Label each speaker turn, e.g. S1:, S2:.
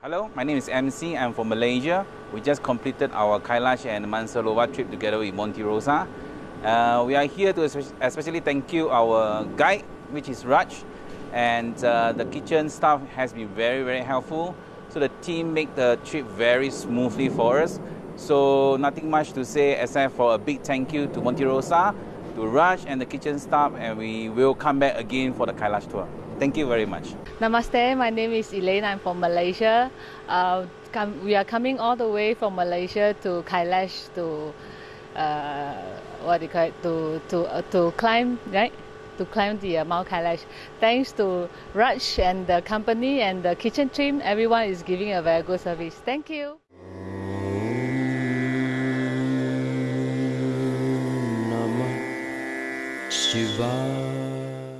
S1: Hello, my name is MC. I'm from Malaysia. We just completed our Kailash and Mansarovar trip together with Monte Rosa. Uh, we are here to especially thank you our guide, which is Raj, and uh, the kitchen staff has been very, very helpful. So the team make the trip very smoothly for us. So nothing much to say except for a big thank you to Monte Rosa, to Raj and the kitchen staff, and we will come back again for the Kailash tour. Thank you very much.
S2: Namaste, my name is Elaine. I'm from Malaysia. Uh, come, we are coming all the way from Malaysia to Kailash to uh, what do you call it to to uh, to climb right to climb the uh, Mount Kailash. Thanks to Raj and the company and the kitchen team, everyone is giving a very good service. Thank you.
S3: Shiva